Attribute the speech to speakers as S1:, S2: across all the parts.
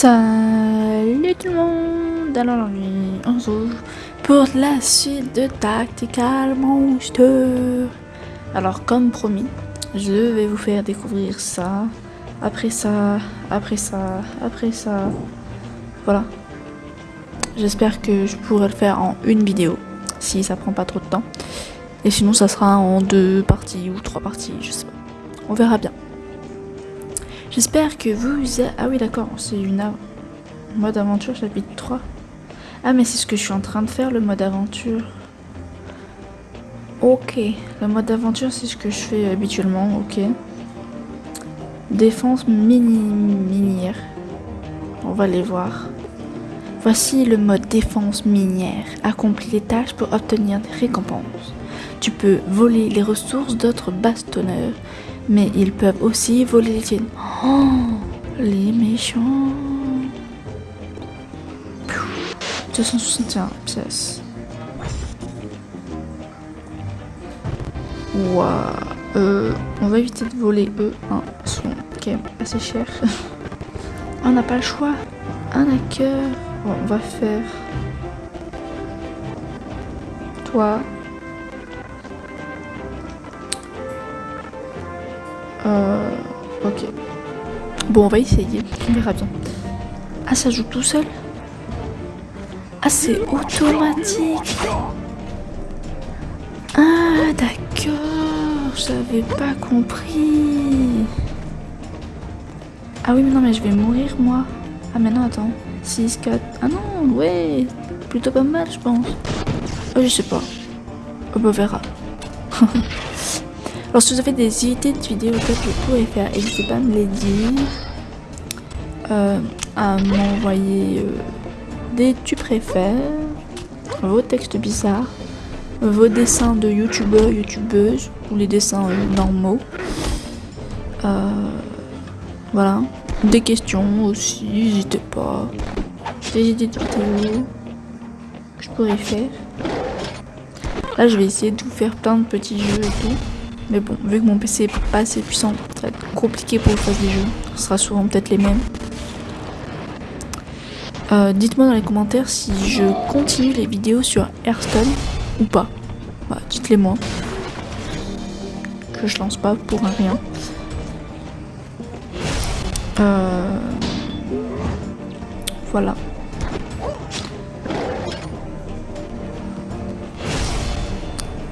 S1: Salut tout le monde Alors on se retrouve pour la suite de Tactical Monster Alors comme promis, je vais vous faire découvrir ça, après ça, après ça, après ça, voilà. J'espère que je pourrai le faire en une vidéo, si ça prend pas trop de temps. Et sinon ça sera en deux parties ou trois parties, je sais pas. On verra bien. J'espère que vous... Ah oui d'accord, c'est une mode aventure chapitre 3. Ah mais c'est ce que je suis en train de faire, le mode aventure. Ok, le mode aventure c'est ce que je fais habituellement, ok. Défense mini minière. On va les voir. Voici le mode défense minière. Accomplis les tâches pour obtenir des récompenses. Tu peux voler les ressources d'autres bastonneurs mais ils peuvent aussi voler les tiennes. Oh, les méchants. 261 pièces. Waouh. On va éviter de voler eux. Hein, sont quand même assez chers. on n'a pas le choix. Un hacker. Bon, on va faire. Toi, Euh, ok. Bon, on va essayer. On verra bien. Ah, ça joue tout seul? Ah, c'est automatique Ah, d'accord. J'avais pas compris. Ah oui, mais non, mais je vais mourir, moi. Ah, mais non, attends. 6, 4... Ah non, ouais. Plutôt pas mal, je pense. Oh, je sais pas. Oh, bah, on verra. Alors si vous avez des idées de vidéos que je pourrais faire, n'hésitez pas à me les dire. Euh, à m'envoyer euh, des tu préfères, vos textes bizarres, vos dessins de youtubeurs, youtubeuses, ou les dessins euh, normaux. voilà. Des questions aussi, n'hésitez pas. Des idées de vidéos que je pourrais faire. Là je vais essayer de vous faire plein de petits jeux et tout. Mais bon, vu que mon PC est pas assez puissant, ça va être compliqué pour que je fasse des jeux. Ce sera souvent peut-être les mêmes. Euh, dites-moi dans les commentaires si je continue les vidéos sur Hearthstone ou pas. Bah, dites-les moi. Que je lance pas pour un rien. Euh... Voilà.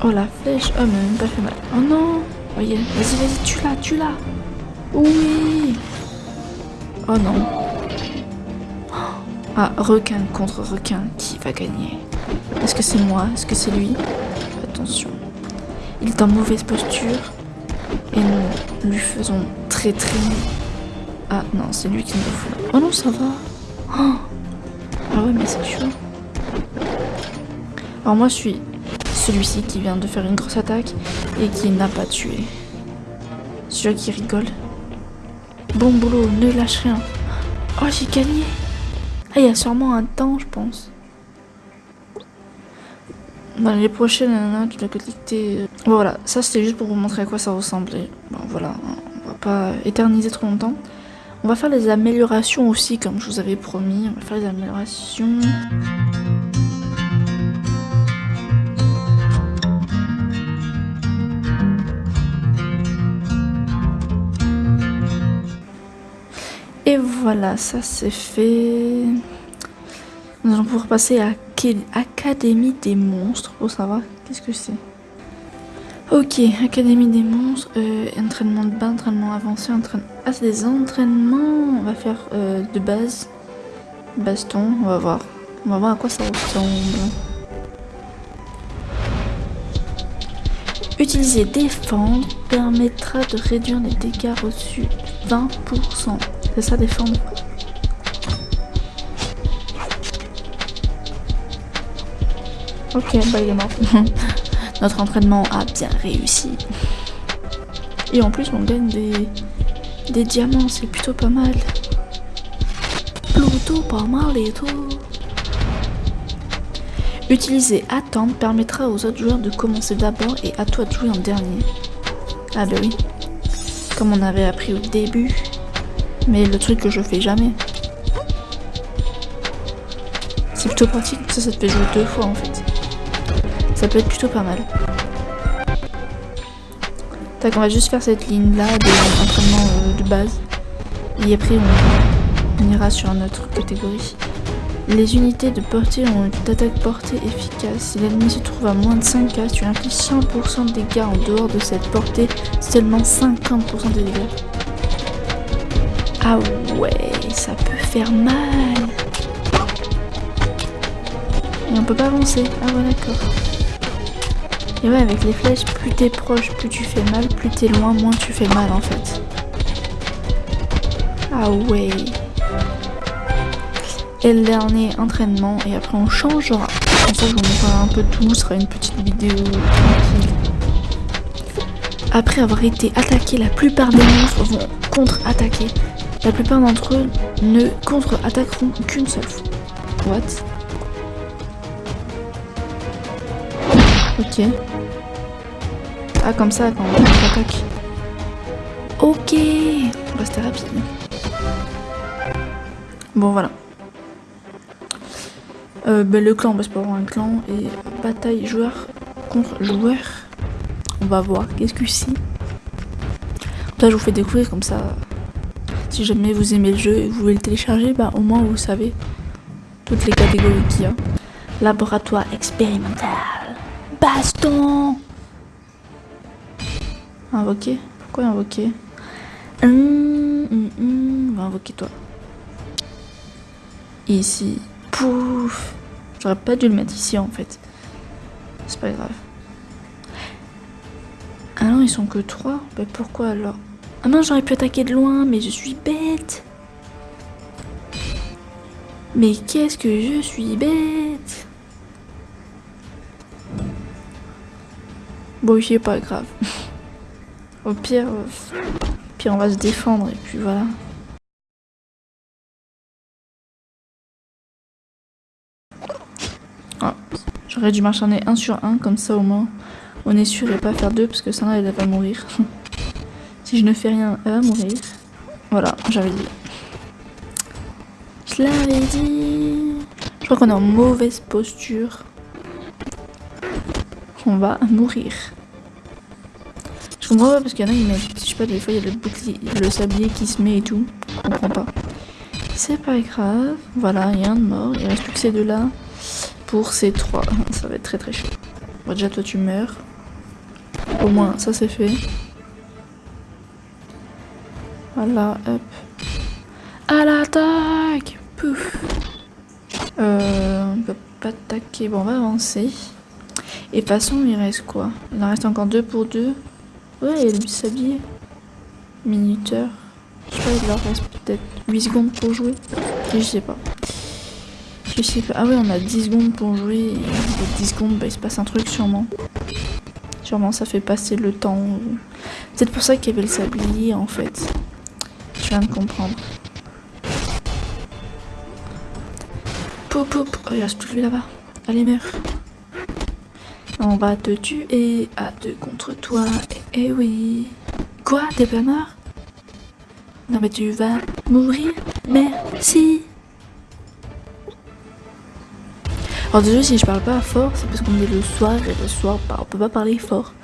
S1: Oh la flèche, oh mais même pas fait mal. Oh non Voyez, vas-y, vas-y, tue-la, tue-la Oui Oh non Ah, requin contre requin, qui va gagner? Est-ce que c'est moi? Est-ce que c'est lui? Attention. Il est en mauvaise posture. Et nous lui faisons très très... Ah non, c'est lui qui nous fout. Oh non, ça va oh Ah ouais, mais c'est chaud. Alors moi, je suis celui-ci qui vient de faire une grosse attaque et qui n'a pas tué. Celui qui rigole. Bon boulot, ne lâche rien. Oh, j'ai gagné. Ah, il y a sûrement un temps, je pense. Dans les prochaines, tu dois collecter. Bon, voilà, ça c'était juste pour vous montrer à quoi ça ressemblait. Bon, voilà, on va pas éterniser trop longtemps. On va faire les améliorations aussi, comme je vous avais promis. On va faire les améliorations. Voilà, ça c'est fait. Nous allons pouvoir passer à Académie des monstres. Pour savoir qu'est-ce que c'est. Ok, Académie des monstres, euh, entraînement de bas, entraînement avancé, entraînement... Ah, c'est des entraînements. On va faire euh, de base. Baston, on va voir. On va voir à quoi ça ressemble. Utiliser défendre permettra de réduire les dégâts reçus 20%. C'est ça défendre. Ok, bah il est mort. Notre entraînement a bien réussi. Et en plus on gagne des, des diamants, c'est plutôt pas mal. Plutôt pas mal et tout. Utiliser attendre permettra aux autres joueurs de commencer d'abord et à toi de jouer en dernier. Ah bah oui. Comme on avait appris au début. Mais le truc que je fais jamais. plutôt pratique, ça, ça te fait jouer deux fois en fait. Ça peut être plutôt pas mal. Tac, on va juste faire cette ligne là d'entraînement euh, de base. Et après, on, ira sur notre catégorie. Les unités de portée ont une attaque portée efficace. Si l'ennemi se trouve à moins de 5k, tu infliges 100% de dégâts en dehors de cette portée, seulement 50% des dégâts. Ah ouais, ça peut faire mal. Et on peut pas avancer. Ah ouais, d'accord. Et ouais, avec les flèches, plus t'es proche, plus tu fais mal, plus t'es loin, moins tu fais mal en fait. Ah ouais et le dernier entraînement et après on changera. Comme ça je vous montrerai un peu tout, ce sera une petite vidéo tranquille. Après avoir été attaqué, la plupart des monstres vont contre-attaquer. La plupart d'entre eux ne contre-attaqueront qu'une seule fois. What? Ok. Ah comme ça quand on attaque. Ok bah, rapide. Bon voilà. Euh, ben, le clan, on va se avoir un clan. Et bataille joueur contre joueur. On va voir. Qu'est-ce que c'est? Là, je vous fais découvrir comme ça. Si jamais vous aimez le jeu et vous voulez le télécharger, bah au moins vous savez toutes les catégories qu'il y a. Laboratoire expérimental. Baston Invoquer Pourquoi invoquer? Hum, hum, hum. Va invoquer toi. Ici. Pouf J'aurais pas dû le mettre ici en fait. C'est pas grave. Ah non, ils sont que trois Bah pourquoi alors? Ah non, j'aurais pu attaquer de loin, mais je suis bête Mais qu'est-ce que je suis bête Bon, c'est pas grave. Au pire, euh, pire, on va se défendre et puis voilà. J'aurais dû m'acharner un sur un, comme ça au moins on est sûr et pas faire deux parce que ça elle va mourir. si je ne fais rien, elle va mourir. Voilà, j'avais dit. Je l'avais dit. Je crois qu'on est en mauvaise posture. On va mourir. Je comprends pas parce qu'il y en a qui mettent, je sais pas, des fois il y a le bouclier, le sablier qui se met et tout. Je comprends pas. C'est pas grave. Voilà, il y a un de mort. Il reste plus que ces deux-là pour ces trois. Ça va être très très chaud. Bon, déjà toi tu meurs. Au moins ça c'est fait. Voilà, hop. À l'attaque Pouf euh, On peut pas attaquer. Bon, on va avancer. Et façon, il reste quoi? Il en reste encore deux pour deux. Ouais, il y a le sablier. Minuteur. Je sais pas, il leur reste peut-être 8 secondes pour jouer. Je sais pas. Ah ouais, on a 10 secondes pour jouer. Et 10 secondes, bah, il se passe un truc sûrement. Sûrement, ça fait passer le temps. C'est pour ça qu'il y avait le sablier, en fait. Je viens de comprendre. Poup, poup. Oh, il reste plus lui là-bas. Allez, meurs. On va te tuer à deux contre toi. Eh, eh oui. Quoi T'es pas mort? Non mais tu vas mourir Merci Alors désolé si je parle pas fort, c'est parce qu'on est le soir et le soir on peut pas parler fort.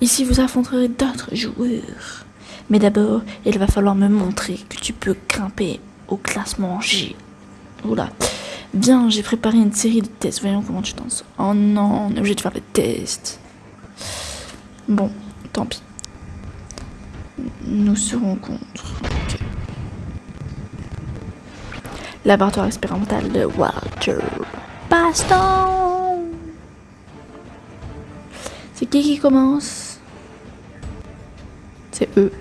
S1: Ici vous affronterez d'autres joueurs. Mais d'abord, il va falloir me montrer que tu peux grimper au classement G. Oula. Bien, j'ai préparé une série de tests. Voyons comment tu sors. Oh non, on est obligé de faire les tests. Bon, tant pis. Nous serons contre. Laboratoire expérimental de Walter. Baston C'est qui qui commence? C'est eux.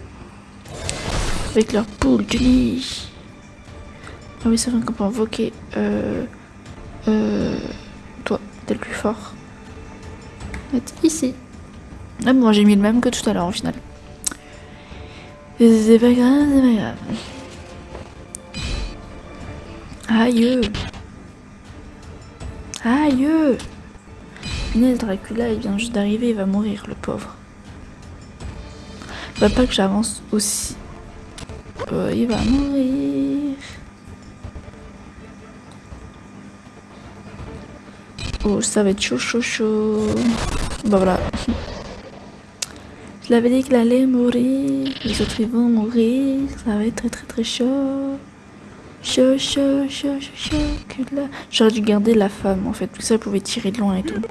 S1: Avec leur poule de lit. Ah oui, c'est vrai qu'on peut invoquer... Euh... Euh... Toi, t'es le plus fort. ici. Ah bon, j'ai mis le même que tout à l'heure au final. C'est pas grave, c'est pas grave. Aïe Aïe Punaise, Dracula, il vient juste d'arriver, il va mourir, le pauvre. Va pas que j'avance aussi. Il va mourir. Oh, ça va être chaud, chaud, chaud. Bah voilà. Je l'avais dit qu'il allait mourir. Les autres ils vont mourir. Ça va être très très très chaud. Chaud, chaud, chaud, chaud, chaud. J'aurais dû garder la femme en fait. Que ça, pouvait tirer de loin et tout.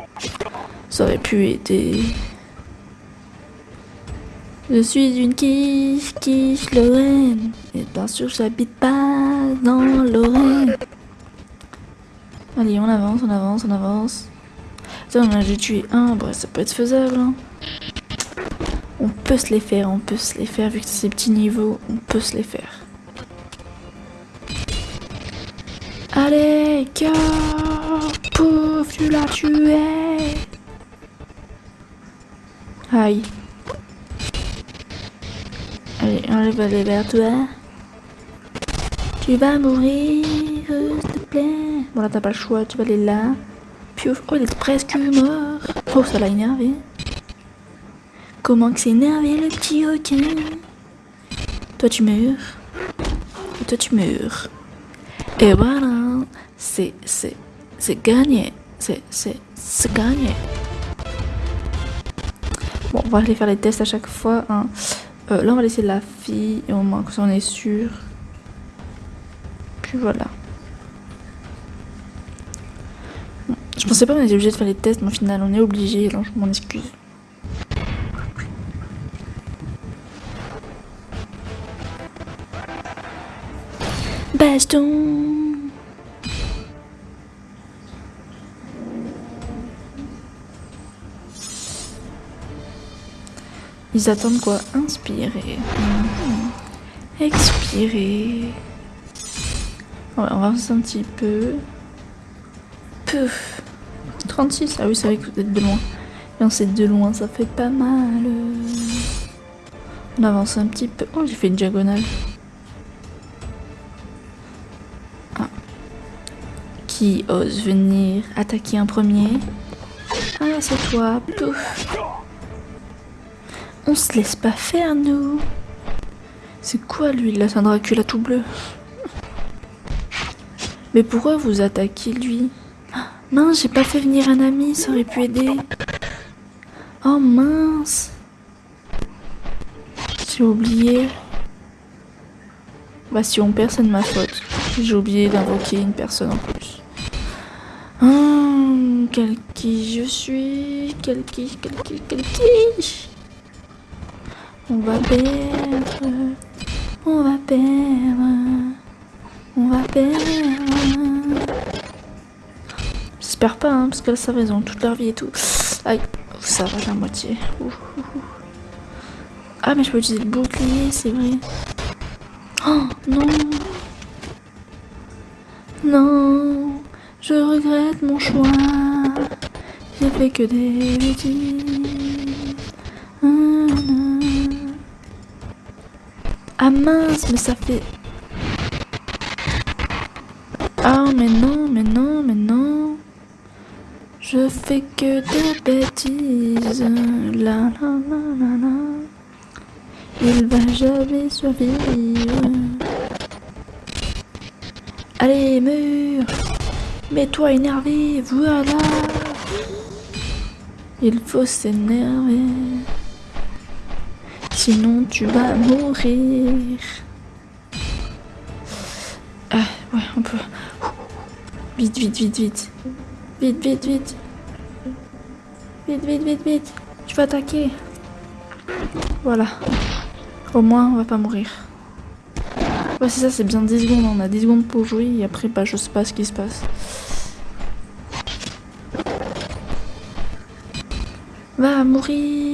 S1: Ça aurait pu aider. Je suis une quiche, quiche Lorraine. Et bien sûr, j'habite pas dans Lorraine. Allez, on avance, on avance, on avance. Ça, on a déjà tué un. Bref, ça peut être faisable. Hein. On peut se les faire, on peut se les faire. Vu que c'est ces petits niveaux, on peut se les faire. Allez, cœur Pouf, tu l'as tué Aïe. Allez, aller vers toi. Tu vas mourir, s'il te plaît. Bon là, t'as pas le choix, tu vas aller là. Piouf, oh, il est presque mort. Oh, ça l'a énervé. Comment que c'est énervé le petit requin Toi, tu meurs. Et toi, tu meurs. Et voilà, c'est, c'est, c'est gagné. C'est, c'est, c'est gagné. Bon, on va aller faire les tests à chaque fois. Hein. Euh, là, on va laisser la fille, au moins que ça, on est sûr. Puis voilà. Je pensais pas qu'on était obligé de faire les tests, mais au final, on est obligé, alors je m'en excuse. Baston Ils attendent quoi? Inspirer. Mmh. Expirer. on va avancer un petit peu. Pouf 36 Ah oui, c'est vrai que vous êtes de loin. Et on sait de loin, ça fait pas mal. On avance un petit peu. Oh, j'ai fait une diagonale. Ah. Qui ose venir attaquer un premier? Ah, c'est toi. Pouf on se laisse pas faire, nous. C'est quoi, lui, là C'est Dracula tout bleu? Mais pourquoi vous attaquez, lui? Mince, j'ai pas fait venir un ami, ça aurait pu aider. Oh, mince. J'ai oublié. Bah, si on perd, c'est de ma faute. J'ai oublié d'invoquer une personne en plus. Hum, quel qui je suis? Quel qui, quel qui, quel qui? On va perdre, on va perdre, on va perdre. J'espère pas, hein, parce que là, ça va, ils ont toute leur vie et tout. Aïe, ça va la moitié. Ah, mais je peux utiliser le bouclier, c'est vrai. Oh, non. Non, je regrette mon choix. J'ai fait que des bêtises. Ah mince, mais ça fait... Ah mais non, mais non, mais non. Je fais que des bêtises. La la la la la. Il va jamais survivre. Allez, mur Mets-toi énervé, voilà Il faut s'énerver. Sinon tu vas mourir. Ah ouais, on peut. Vite, vite, vite, vite. Vite, vite, vite. Vite, vite, vite, vite. Tu vas attaquer. Voilà. Au moins, on va pas mourir. Ouais, c'est ça, c'est bien 10 secondes. On a 10 secondes pour jouer et après, bah, je sais pas ce qui se passe. Va mourir.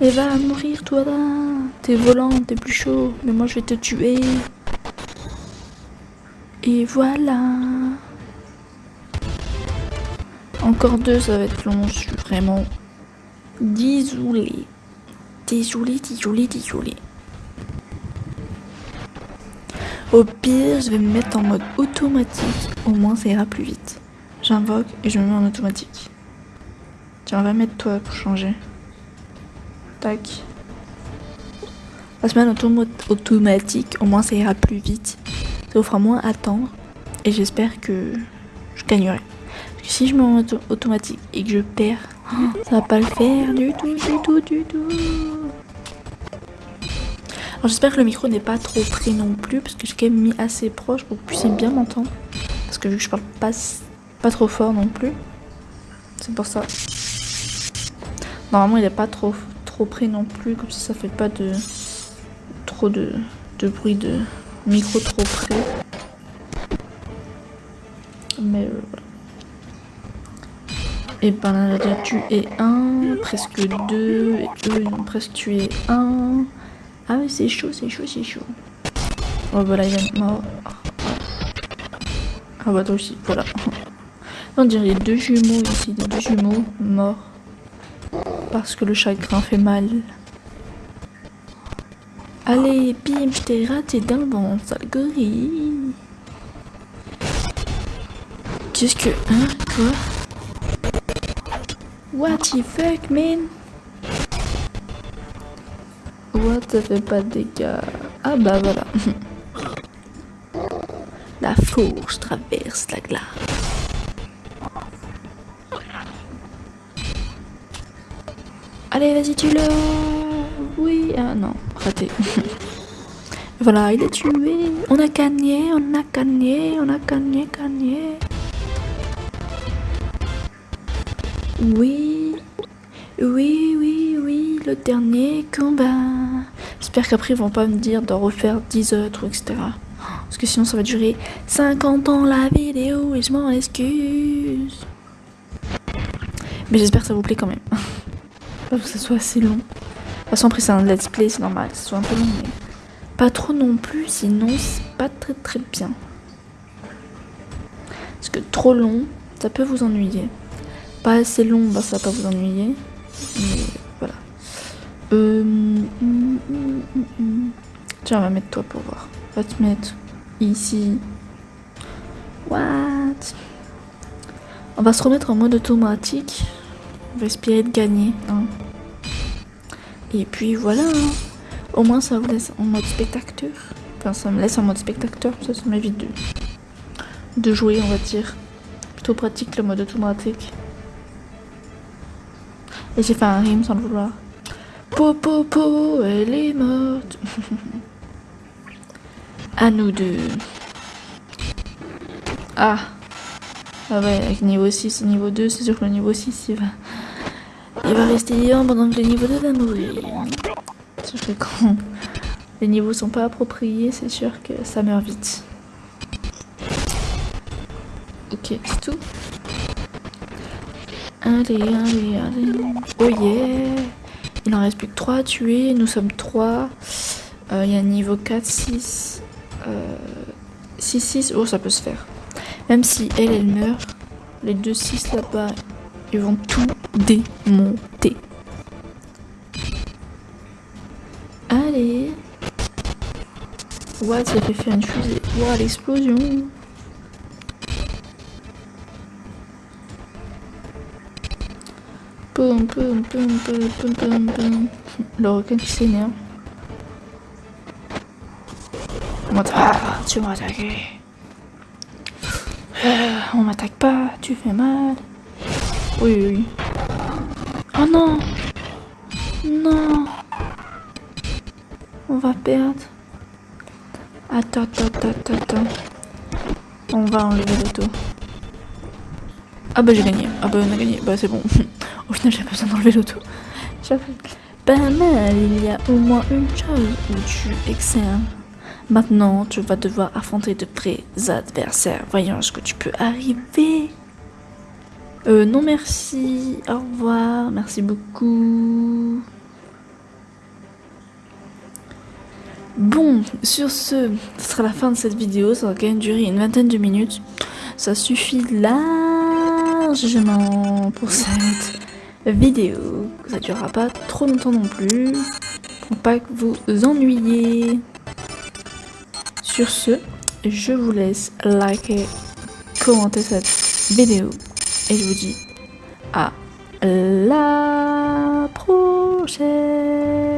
S1: Et va mourir toi là. T'es volant, t'es plus chaud. Mais moi je vais te tuer. Et voilà. Encore deux, ça va être long. Je suis vraiment désolé. Désolé, désolé, désolé. Au pire, je vais me mettre en mode automatique. Au moins, ça ira plus vite. J'invoque et je me mets en automatique. Tiens, va mettre toi pour changer. Tac. La semaine automatique, au moins ça ira plus vite. Ça vous fera moins attendre. Et j'espère que je gagnerai. Parce que si je mets en automatique et que je perds, ça va pas le faire du tout, du tout, du tout. Alors j'espère que le micro n'est pas trop près non plus, parce que j'ai quand même mis assez proche pour que vous puissiez bien m'entendre. Parce que vu que je parle pas, pas trop fort non plus, c'est pour ça. Normalement il est pas trop, trop près non plus, comme ça ça fait pas de trop de, bruit de micro trop près. Mais euh, voilà. Et ben là, déjà tué un, presque deux, et eux ils ont presque tué un. Ah mais c'est chaud, c'est chaud, c'est chaud. Oh voilà, il est mort. Ah bah toi aussi, voilà. On dirait deux jumeaux ici, des deux jumeaux morts. Parce que le chagrin fait mal. Allez, bim, je t'ai raté vent, sale gorille. Qu'est-ce que... Hein Quoi? What the fuck, man? What, ça fait pas de dégâts. Ah bah voilà. La fourche traverse la glace. Allez, vas-y, tu le Oui, ah non, raté. voilà, il est tué. On a gagné, on a gagné, on a gagné, gagné. Oui, oui, oui, oui, le dernier combat. J'espère qu'après ils vont pas me dire de refaire 10 autres, etc. Parce que sinon ça va durer 50 ans la vidéo et je m'en excuse. Mais j'espère que ça vous plaît quand même. Pas que ça soit assez long. De toute façon après c'est un let's play, c'est normal que ce soit un peu long, mais pas trop non plus, sinon c'est pas très très bien. Parce que trop long, ça peut vous ennuyer pas assez long, bah, ça va pas vous ennuyer. Mais voilà. Euh, Tiens, on va mettre toi pour voir. On va te mettre ici. What? On va se remettre en mode automatique. On va espérer de gagner. Hein. Et puis voilà. Hein. Au moins ça vous laisse en mode spectateur. Enfin ça me laisse en mode spectateur. Ça, ça m'évite de, de jouer on va dire. Plutôt pratique le mode automatique. Et j'ai fait un rime sans le vouloir. Po po po, elle est morte. à nous deux. Ah. Ah ouais, avec niveau 6 et niveau 2, c'est sûr que le niveau 6, il va... Il va rester vivant pendant que le niveau 2 va mourir. Sauf que quand les niveaux sont pas appropriés, c'est sûr que ça meurt vite. Ok, c'est tout. Allez, allez, allez. Oh yeah Il en reste plus que 3 à tuer. Nous sommes 3. Euh, il y a niveau 4, 6. 6, 6. Oh, ça peut se faire. Même si elle, elle meurt, les deux 6 là-bas, ils vont tout démonter. Allez. What, ça fait faire une fusée. Wow, l'explosion. Le requin qui s'énerve. Ah, tu m'as attaqué. Ah, on m'attaque pas, tu fais mal. Oui, oui. Oh non Non On va perdre. Attends, attends, attends, attends. On va enlever l'auto. Ah bah j'ai gagné. Ah bah on a gagné. Bah c'est bon. Au final, j'ai pas besoin d'enlever l'auto. Pas mal, il y a au moins une chose où tu excelles. Maintenant, tu vas devoir affronter de près adversaires. Voyons ce que tu peux arriver. Euh, non merci. Au revoir. Merci beaucoup. Bon, sur ce, ce sera la fin de cette vidéo. Ça va quand même durer une vingtaine de minutes. Ça suffit largement pour cette vidéo. Ça durera pas trop longtemps non plus. Pour pas que vous ennuyez. Sur ce, je vous laisse liker, commenter cette vidéo. Et je vous dis à la prochaine.